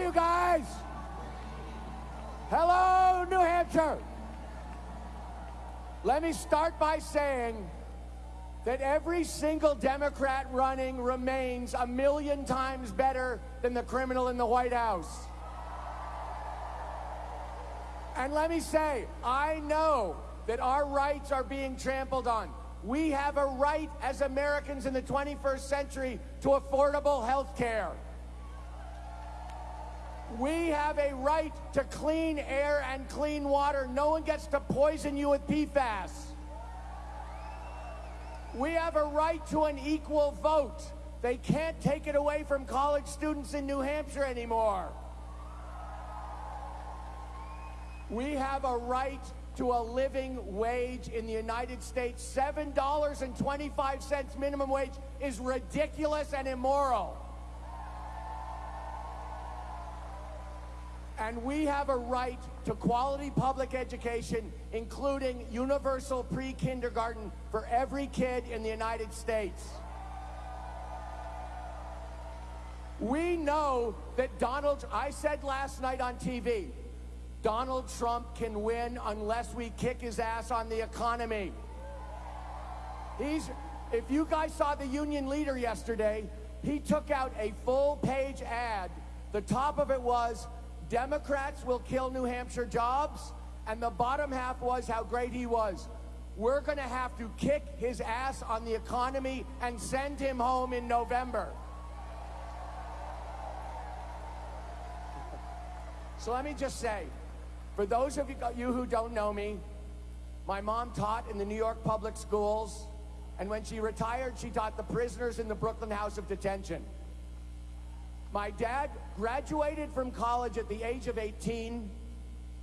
you guys. Hello, New Hampshire. Let me start by saying that every single Democrat running remains a million times better than the criminal in the White House. And let me say, I know that our rights are being trampled on. We have a right as Americans in the 21st century to affordable health care. We have a right to clean air and clean water. No one gets to poison you with PFAS. We have a right to an equal vote. They can't take it away from college students in New Hampshire anymore. We have a right to a living wage in the United States. $7.25 minimum wage is ridiculous and immoral. And we have a right to quality public education, including universal pre-kindergarten for every kid in the United States. We know that Donald, I said last night on TV, Donald Trump can win unless we kick his ass on the economy. He's, if you guys saw the union leader yesterday, he took out a full page ad. The top of it was, Democrats will kill New Hampshire jobs, and the bottom half was how great he was. We're going to have to kick his ass on the economy and send him home in November. So let me just say, for those of you who don't know me, my mom taught in the New York public schools, and when she retired, she taught the prisoners in the Brooklyn House of Detention. My dad graduated from college at the age of 18.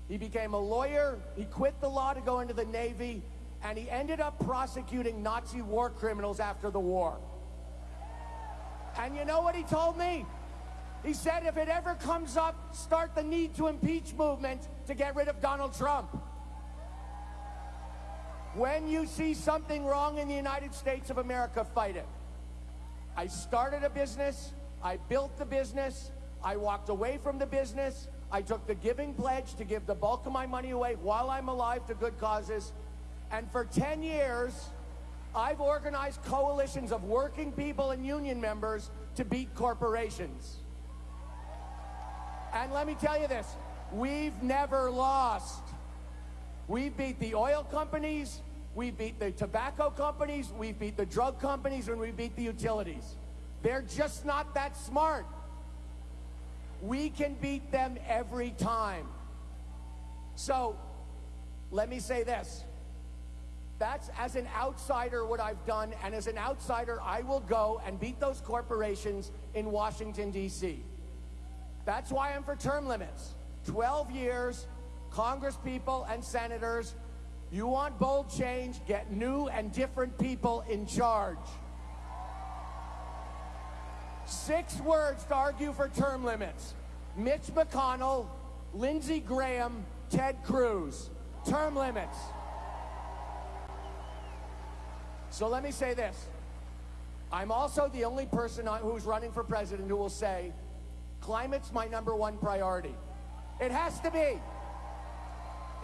He became a lawyer. He quit the law to go into the Navy, and he ended up prosecuting Nazi war criminals after the war. And you know what he told me? He said if it ever comes up, start the need to impeach movement to get rid of Donald Trump. When you see something wrong in the United States of America, fight it. I started a business. I built the business. I walked away from the business. I took the giving pledge to give the bulk of my money away while I'm alive to good causes. And for 10 years, I've organized coalitions of working people and union members to beat corporations. And let me tell you this, we've never lost. We beat the oil companies, we beat the tobacco companies, we beat the drug companies, and we beat the utilities. They're just not that smart. We can beat them every time. So, let me say this. That's as an outsider what I've done, and as an outsider, I will go and beat those corporations in Washington, D.C. That's why I'm for term limits. 12 years, Congress people and senators, you want bold change, get new and different people in charge. Six words to argue for term limits. Mitch McConnell, Lindsey Graham, Ted Cruz. Term limits. So let me say this. I'm also the only person who's running for president who will say, climate's my number one priority. It has to be.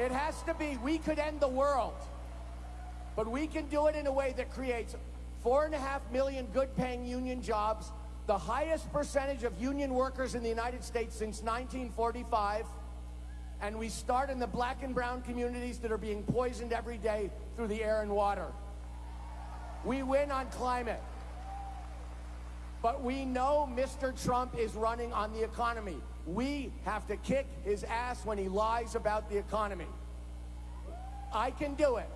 It has to be. We could end the world. But we can do it in a way that creates four and a half million good paying union jobs, the highest percentage of union workers in the United States since 1945. And we start in the black and brown communities that are being poisoned every day through the air and water. We win on climate. But we know Mr. Trump is running on the economy. We have to kick his ass when he lies about the economy. I can do it.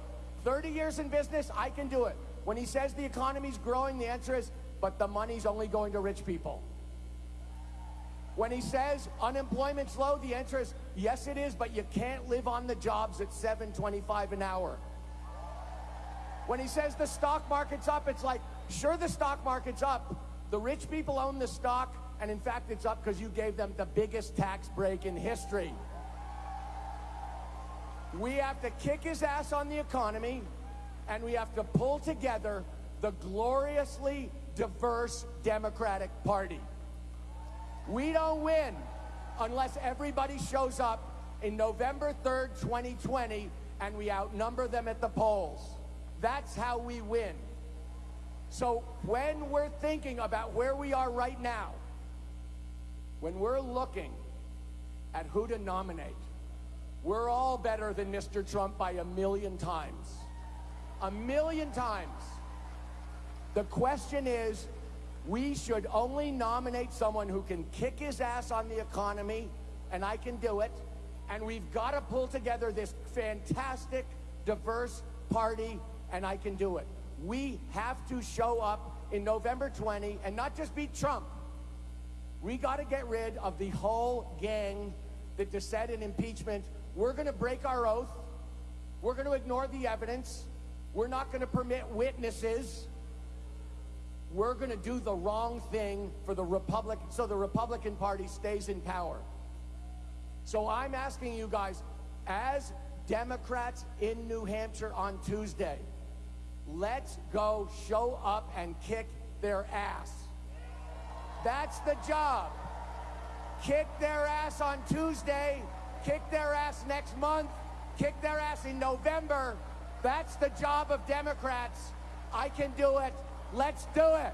30 years in business, I can do it. When he says the economy's growing, the answer is, but the money's only going to rich people. When he says unemployment's low, the answer is, yes it is, but you can't live on the jobs at 7.25 an hour. When he says the stock market's up, it's like, sure the stock market's up, the rich people own the stock, and in fact, it's up because you gave them the biggest tax break in history. We have to kick his ass on the economy, and we have to pull together the gloriously diverse Democratic Party. We don't win unless everybody shows up in November 3rd, 2020, and we outnumber them at the polls. That's how we win. So when we're thinking about where we are right now, when we're looking at who to nominate, we're all better than Mr. Trump by a million times. A million times. The question is, we should only nominate someone who can kick his ass on the economy, and I can do it. And we've got to pull together this fantastic, diverse party, and I can do it. We have to show up in November 20 and not just beat Trump. We got to get rid of the whole gang that dissent in impeachment. We're going to break our oath. We're going to ignore the evidence. We're not going to permit witnesses. We're going to do the wrong thing for the Republic so the Republican Party stays in power. So I'm asking you guys, as Democrats in New Hampshire on Tuesday, let's go show up and kick their ass. That's the job. Kick their ass on Tuesday, kick their ass next month, kick their ass in November. That's the job of Democrats. I can do it. Let's do it.